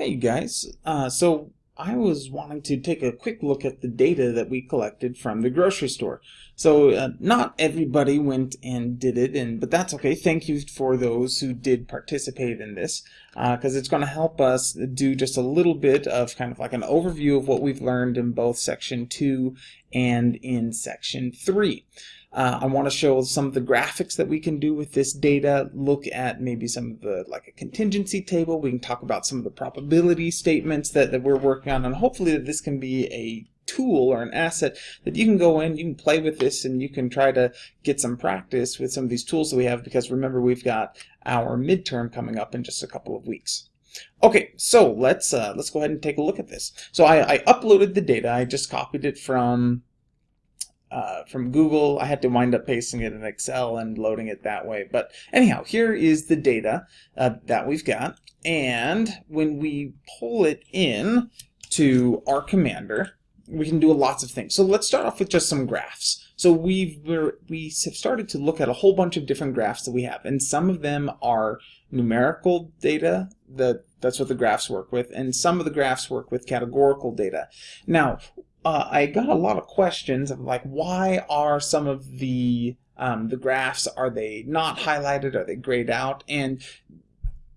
Hey guys, uh, so I was wanting to take a quick look at the data that we collected from the grocery store. So uh, not everybody went and did it, and but that's okay. Thank you for those who did participate in this, because uh, it's going to help us do just a little bit of kind of like an overview of what we've learned in both section 2 and in section 3. Uh, I want to show some of the graphics that we can do with this data, look at maybe some of the, like a contingency table, we can talk about some of the probability statements that, that we're working on, and hopefully that this can be a tool or an asset that you can go in, you can play with this, and you can try to get some practice with some of these tools that we have, because remember we've got our midterm coming up in just a couple of weeks. Okay, so let's uh, let's go ahead and take a look at this. So I, I uploaded the data, I just copied it from uh, from Google. I had to wind up pasting it in Excel and loading it that way. But anyhow, here is the data uh, that we've got. And when we pull it in to R Commander, we can do lots of things. So let's start off with just some graphs. So we've we have started to look at a whole bunch of different graphs that we have, and some of them are numerical data that that's what the graphs work with, and some of the graphs work with categorical data. Now, uh, I got a lot of questions of like, why are some of the um, the graphs are they not highlighted? Are they grayed out? And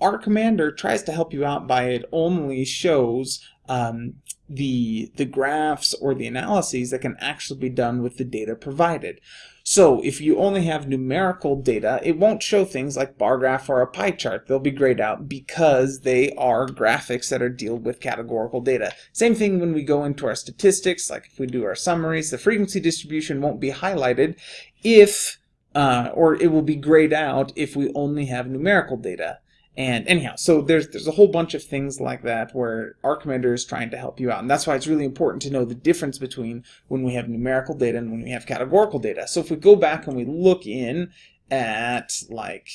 R Commander tries to help you out by it only shows um, the the graphs or the analyses that can actually be done with the data provided. So if you only have numerical data, it won't show things like bar graph or a pie chart. They'll be grayed out because they are graphics that are deal with categorical data. Same thing when we go into our statistics, like if we do our summaries, the frequency distribution won't be highlighted if, uh, or it will be grayed out if we only have numerical data. And anyhow, so there's there's a whole bunch of things like that where R Commander is trying to help you out. And that's why it's really important to know the difference between when we have numerical data and when we have categorical data. So if we go back and we look in at like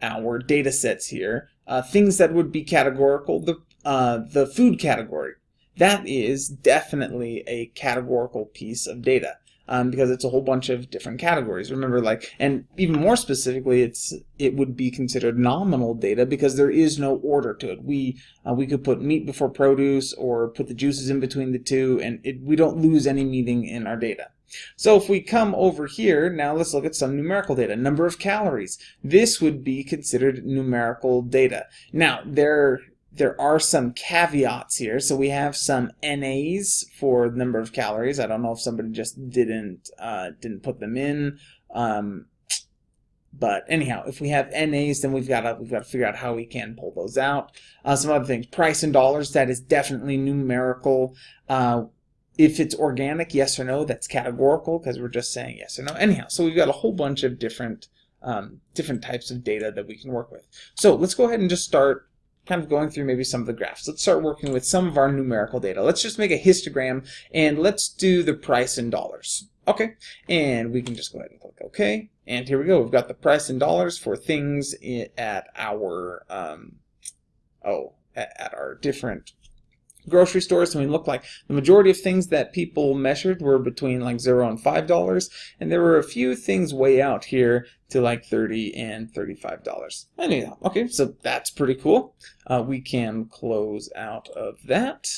our data sets here, uh, things that would be categorical, the, uh, the food category, that is definitely a categorical piece of data um, because it's a whole bunch of different categories. Remember, like, and even more specifically, it's it would be considered nominal data because there is no order to it. We uh, we could put meat before produce or put the juices in between the two, and it, we don't lose any meaning in our data. So if we come over here, now let's look at some numerical data. Number of calories. This would be considered numerical data. Now, there there are some caveats here. So we have some NAs for number of calories. I don't know if somebody just didn't uh, didn't put them in. Um, but anyhow, if we have NAs, then we've got to we've got to figure out how we can pull those out. Uh, some other things, price in dollars, that is definitely numerical. Uh, if it's organic, yes or no, that's categorical because we're just saying yes or no. Anyhow, so we've got a whole bunch of different um, different types of data that we can work with. So let's go ahead and just start kind of going through maybe some of the graphs. Let's start working with some of our numerical data. Let's just make a histogram and let's do the price in dollars. Okay, and we can just go ahead and click OK. And here we go. We've got the price in dollars for things at our, um, oh, at, at our different grocery stores. I mean, look like the majority of things that people measured were between like zero and five dollars, and there were a few things way out here to like 30 and $35. Anyhow, okay, so that's pretty cool. Uh, we can close out of that.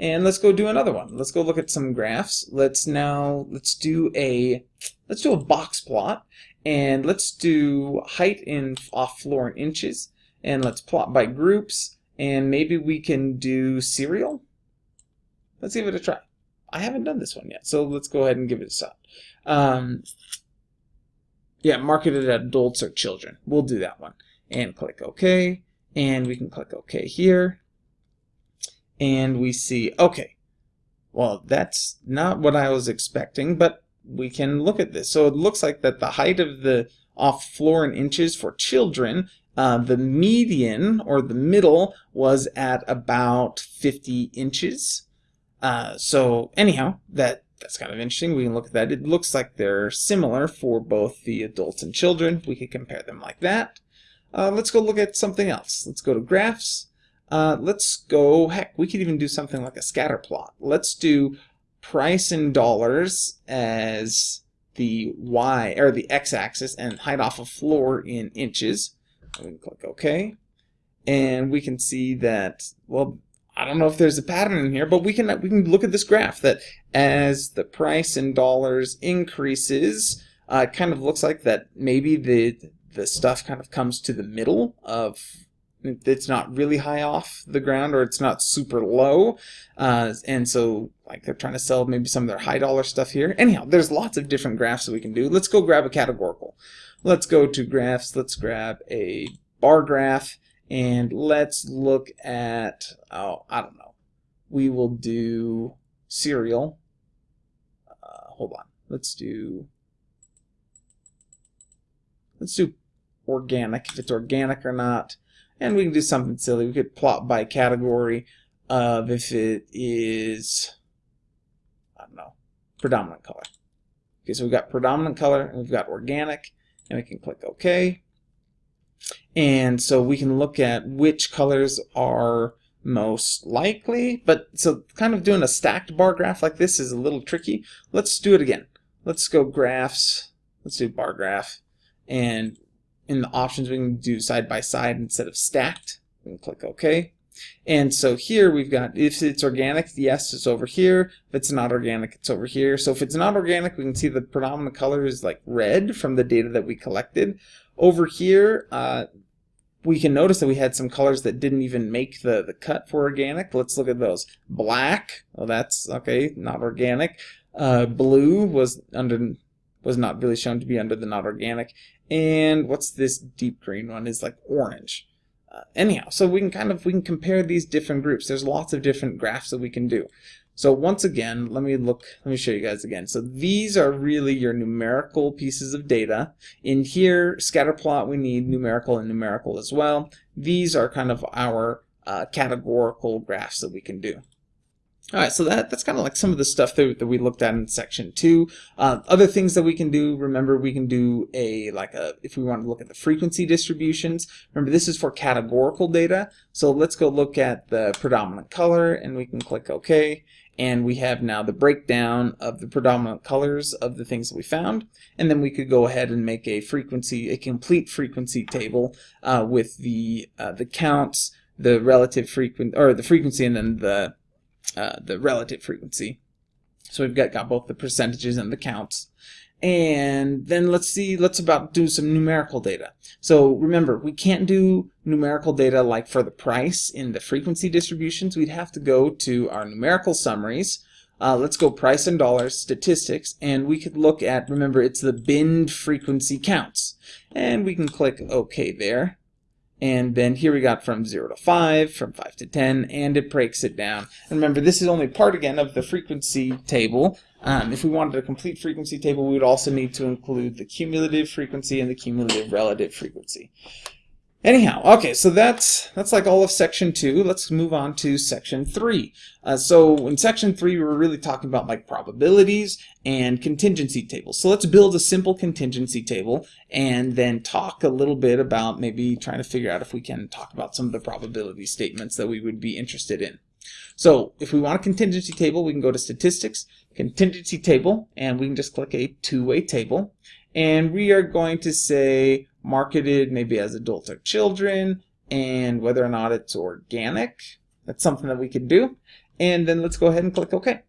And let's go do another one. Let's go look at some graphs. Let's now, let's do a, let's do a box plot. And let's do height in off floor in inches. And let's plot by groups and maybe we can do cereal. Let's give it a try. I haven't done this one yet, so let's go ahead and give it a shot. Um, yeah, marketed at adults or children. We'll do that one. And click OK. And we can click OK here. And we see, okay, well, that's not what I was expecting, but we can look at this. So it looks like that the height of the off floor in inches for children uh, the median, or the middle, was at about 50 inches. Uh, so anyhow, that that's kind of interesting. We can look at that. It looks like they're similar for both the adults and children. We could compare them like that. Uh, let's go look at something else. Let's go to graphs. Uh, let's go, heck, we could even do something like a scatter plot. Let's do price in dollars as the y, or the x-axis, and height off a floor in inches. We can click OK. and we can see that, well, I don't know if there's a pattern in here, but we can we can look at this graph that as the price in dollars increases, uh, it kind of looks like that maybe the the stuff kind of comes to the middle of it's not really high off the ground or it's not super low. Uh, and so like they're trying to sell maybe some of their high dollar stuff here. Anyhow there's lots of different graphs that we can do. Let's go grab a categorical let's go to graphs. Let's grab a bar graph and let's look at oh I don't know. We will do cereal uh, hold on. Let's do let's do organic if it's organic or not. And we can do something silly. We could plot by category of if it is I don't know predominant color. Okay so we've got predominant color and we've got organic and we can click OK and so we can look at which colors are most likely. But so kind of doing a stacked bar graph like this is a little tricky. Let's do it again. Let's go graphs. Let's do bar graph. And in the options, we can do side by side instead of stacked. We can click OK. And so here we've got, if it's organic, yes, it's over here. If it's not organic, it's over here. So if it's not organic, we can see the predominant color is like red from the data that we collected. Over here, uh, we can notice that we had some colors that didn't even make the, the cut for organic. Let's look at those. Black, well that's, okay, not organic. Uh, blue was under was not really shown to be under the not organic. And what's this deep green one is like orange. Uh, anyhow, so we can kind of, we can compare these different groups. There's lots of different graphs that we can do. So once again, let me look, let me show you guys again. So these are really your numerical pieces of data. In here, scatter plot, we need numerical and numerical as well. These are kind of our uh, categorical graphs that we can do. All right, so that, that's kind of like some of the stuff that, that we looked at in section two. Uh, other things that we can do, remember we can do a, like a, if we want to look at the frequency distributions, remember this is for categorical data. So let's go look at the predominant color and we can click OK and we have now the breakdown of the predominant colors of the things that we found and then we could go ahead and make a frequency a complete frequency table uh, with the uh, the counts the relative frequency or the frequency and then the uh, the relative frequency so we've got, got both the percentages and the counts and then let's see, let's about do some numerical data. So remember, we can't do numerical data like for the price in the frequency distributions. We'd have to go to our numerical summaries. Uh, let's go price in dollars, statistics, and we could look at, remember, it's the binned frequency counts. And we can click OK there. And then here we got from 0 to 5, from 5 to 10, and it breaks it down. And remember, this is only part, again, of the frequency table. Um, if we wanted a complete frequency table, we would also need to include the cumulative frequency and the cumulative relative frequency. Anyhow, okay, so that's that's like all of section two. Let's move on to section three. Uh, so in section three, we were really talking about like probabilities and contingency tables. So let's build a simple contingency table and then talk a little bit about maybe trying to figure out if we can talk about some of the probability statements that we would be interested in. So if we want a contingency table, we can go to statistics, contingency table, and we can just click a two-way table. And we are going to say marketed maybe as adults or children, and whether or not it's organic. That's something that we can do. And then let's go ahead and click OK.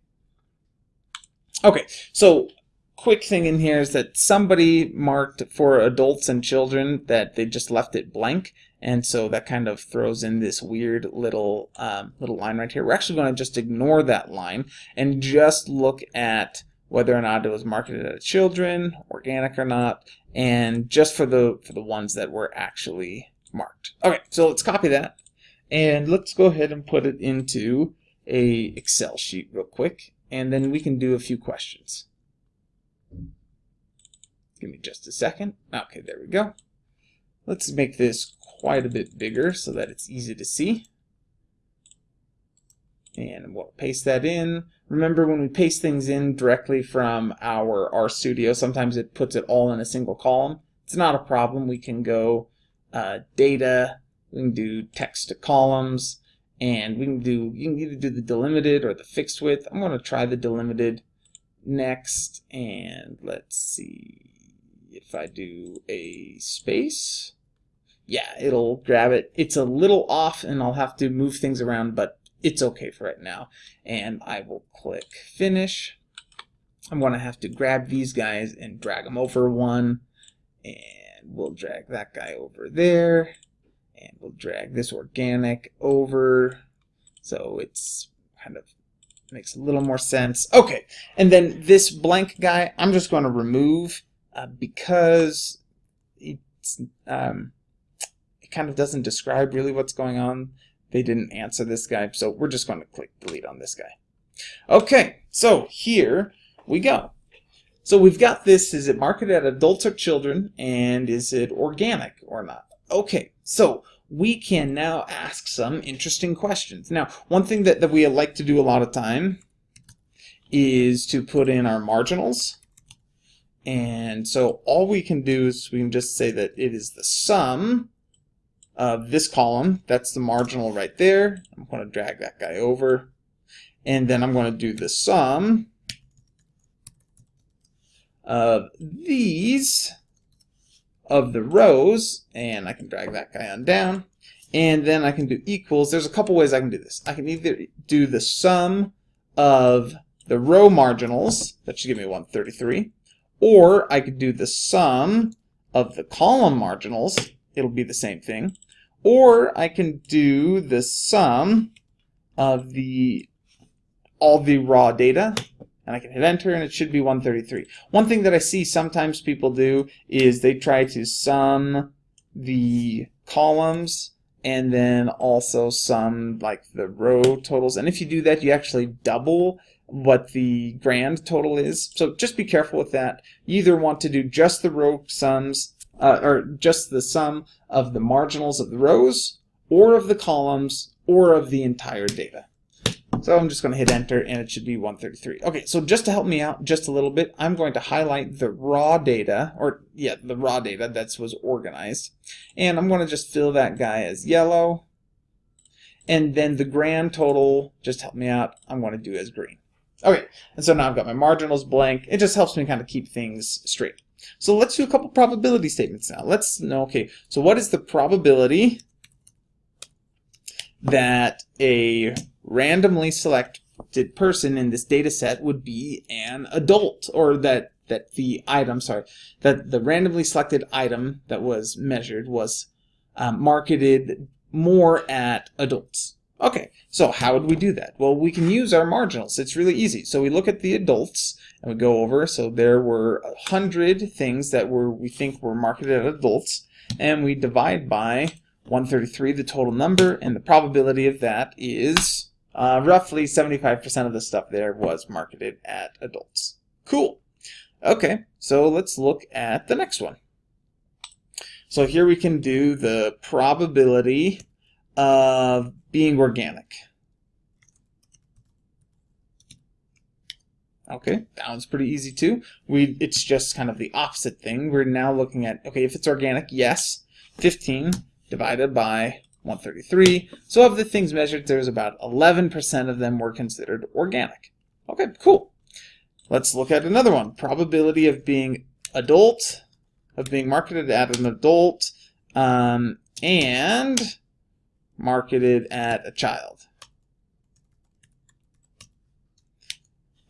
Okay, so quick thing in here is that somebody marked for adults and children that they just left it blank and so that kind of throws in this weird little um, little line right here. We're actually going to just ignore that line and just look at whether or not it was marketed at children, organic or not, and just for the for the ones that were actually marked. Okay, so let's copy that and let's go ahead and put it into a Excel sheet real quick and then we can do a few questions. Give me just a second. Okay, there we go. Let's make this quite a bit bigger so that it's easy to see. And we'll paste that in. Remember when we paste things in directly from our RStudio, sometimes it puts it all in a single column. It's not a problem. We can go uh, data, we can do text to columns, and we can do, you can either do the delimited or the fixed width. I'm going to try the delimited next, and let's see if I do a space yeah, it'll grab it. It's a little off and I'll have to move things around, but it's okay for right now. And I will click finish. I'm going to have to grab these guys and drag them over one. And we'll drag that guy over there. And we'll drag this organic over. So it's kind of makes a little more sense. Okay, and then this blank guy, I'm just going to remove uh, because it's um, it kind of doesn't describe really what's going on. They didn't answer this guy, so we're just going to click delete on this guy. Okay, so here we go. So we've got this, is it marketed at adults or children, and is it organic or not? Okay, so we can now ask some interesting questions. Now, one thing that, that we like to do a lot of time is to put in our marginals. And so all we can do is we can just say that it is the sum of this column. That's the marginal right there. I'm going to drag that guy over. And then I'm going to do the sum of these of the rows, and I can drag that guy on down, and then I can do equals. There's a couple ways I can do this. I can either do the sum of the row marginals, that should give me 133, or I could do the sum of the column marginals, it'll be the same thing, or I can do the sum of the all the raw data, and I can hit enter and it should be 133. One thing that I see sometimes people do is they try to sum the columns and then also sum like the row totals. And if you do that, you actually double what the grand total is. So just be careful with that. You either want to do just the row sums uh, or just the sum of the marginals of the rows or of the columns or of the entire data. So I'm just going to hit enter and it should be 133. Okay, so just to help me out just a little bit, I'm going to highlight the raw data, or yeah, the raw data that was organized. And I'm going to just fill that guy as yellow. And then the grand total, just help me out, I'm going to do as green. Okay, and so now I've got my marginals blank. It just helps me kind of keep things straight. So let's do a couple probability statements now. Let's know, okay, so what is the probability that a randomly selected person in this data set would be an adult, or that that the item, sorry, that the randomly selected item that was measured was um, marketed more at adults. Okay, so how would we do that? Well, we can use our marginals. It's really easy. So we look at the adults and we go over. So there were a hundred things that were we think were marketed at adults, and we divide by 133, the total number, and the probability of that is uh, roughly 75% of the stuff there was marketed at adults. Cool. Okay, so let's look at the next one. So here we can do the probability of being organic. Okay, that one's pretty easy too. We It's just kind of the opposite thing. We're now looking at, okay, if it's organic, yes, 15 divided by 133. So of the things measured, there's about 11% of them were considered organic. Okay, cool. Let's look at another one. Probability of being adult, of being marketed at an adult, um, and marketed at a child.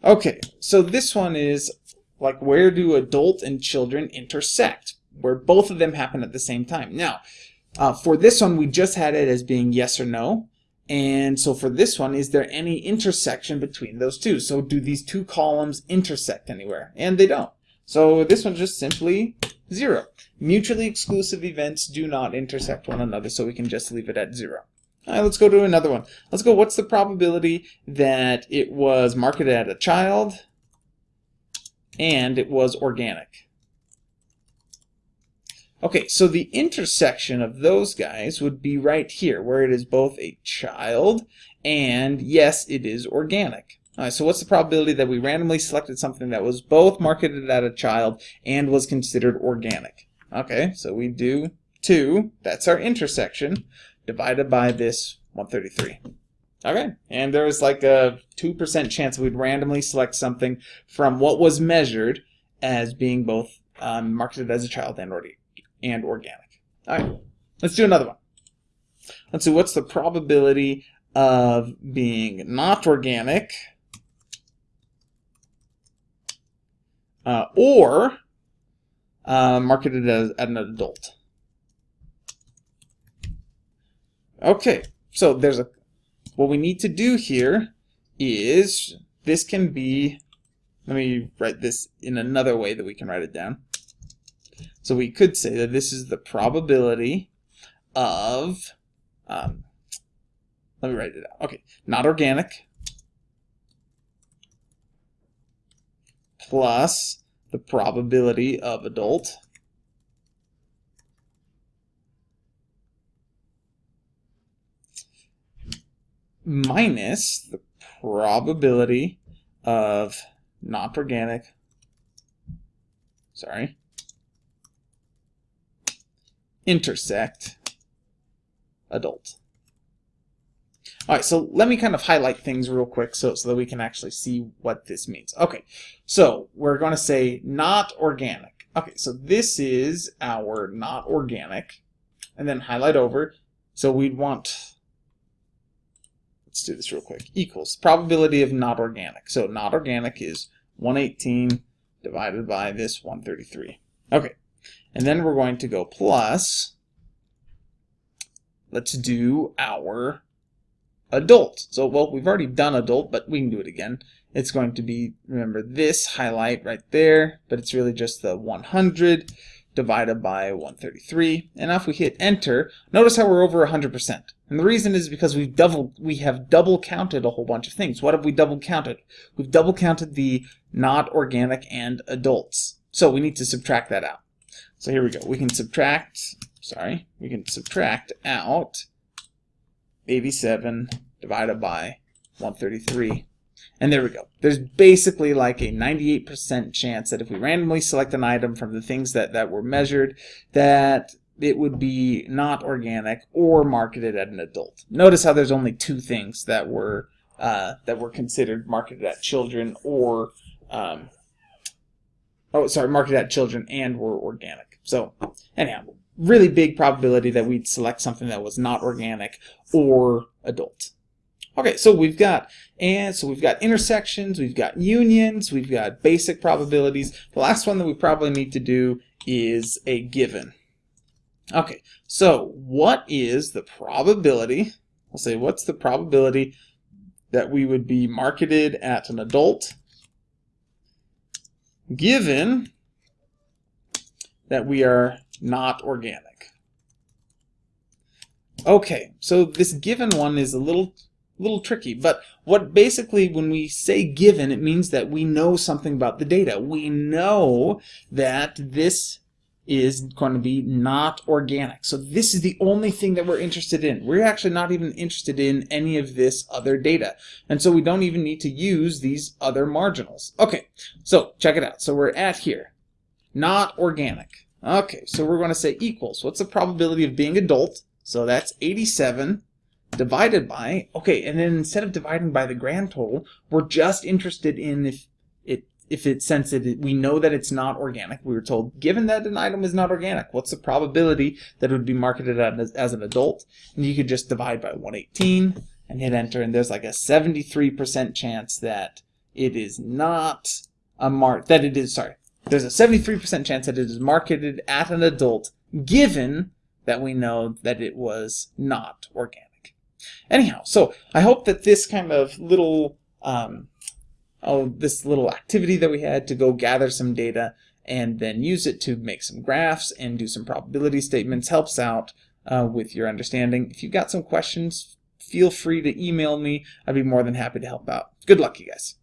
Okay, so this one is like where do adult and children intersect? Where both of them happen at the same time. Now, uh, for this one, we just had it as being yes or no. And so for this one, is there any intersection between those two? So do these two columns intersect anywhere? And they don't. So this one's just simply zero. Mutually exclusive events do not intersect one another, so we can just leave it at zero. All right, let's go to another one. Let's go, what's the probability that it was marketed at a child and it was organic? Okay, so the intersection of those guys would be right here, where it is both a child and, yes, it is organic. All right, so what's the probability that we randomly selected something that was both marketed at a child and was considered organic? Okay, so we do 2, that's our intersection, divided by this 133. Okay, and there's like a 2% chance we'd randomly select something from what was measured as being both um, marketed as a child and, or and organic. All right. Let's do another one. Let's see, what's the probability of being not organic uh, or uh, marketed as, as an adult? Okay, so there's a what we need to do here is this can be let me write this in another way that we can write it down. So we could say that this is the probability of um, let me write it out. Okay, not organic plus the probability of adult minus the probability of not organic, sorry, intersect adult. All right, so let me kind of highlight things real quick so, so that we can actually see what this means. Okay, so we're going to say not organic. Okay, so this is our not organic, and then highlight over. So we'd want, let's do this real quick, equals probability of not organic. So not organic is 118 divided by this 133. Okay, and then we're going to go plus, let's do our adult. So, well, we've already done adult, but we can do it again. It's going to be, remember this highlight right there, but it's really just the 100 divided by 133. And now if we hit enter, notice how we're over 100%. And the reason is because we've double, we have double counted a whole bunch of things. What have we double counted? We've double counted the not organic and adults. So we need to subtract that out. So here we go. We can subtract, sorry, we can subtract out 87 divided by 133. And there we go. There's basically like a 98% chance that if we randomly select an item from the things that, that were measured, that it would be not organic or marketed at an adult. Notice how there's only two things that were uh, that were considered marketed at children or um, oh sorry marketed at children and were organic. So anyhow, really big probability that we'd select something that was not organic or adult. Okay, so we've got and so we've got intersections, we've got unions, we've got basic probabilities. The last one that we probably need to do is a given. Okay, so what is the probability? I'll say what's the probability that we would be marketed at an adult given that we are not organic. Okay, so this given one is a little little tricky, but what basically when we say given, it means that we know something about the data. We know that this is going to be not organic. So this is the only thing that we're interested in. We're actually not even interested in any of this other data. And so we don't even need to use these other marginals. Okay, so check it out. So we're at here, not organic. Okay, so we're going to say equals. What's the probability of being adult? So that's 87 divided by, okay, and then instead of dividing by the grand total, we're just interested in if it if it since it we know that it's not organic. We were told given that an item is not organic, what's the probability that it would be marketed as, as an adult? And you could just divide by 118 and hit enter, and there's like a 73% chance that it is not a mark that it is sorry there's a 73% chance that it is marketed at an adult given that we know that it was not organic. Anyhow, so I hope that this kind of little um, oh, this little activity that we had to go gather some data and then use it to make some graphs and do some probability statements helps out uh, with your understanding. If you've got some questions, feel free to email me. I'd be more than happy to help out. Good luck, you guys.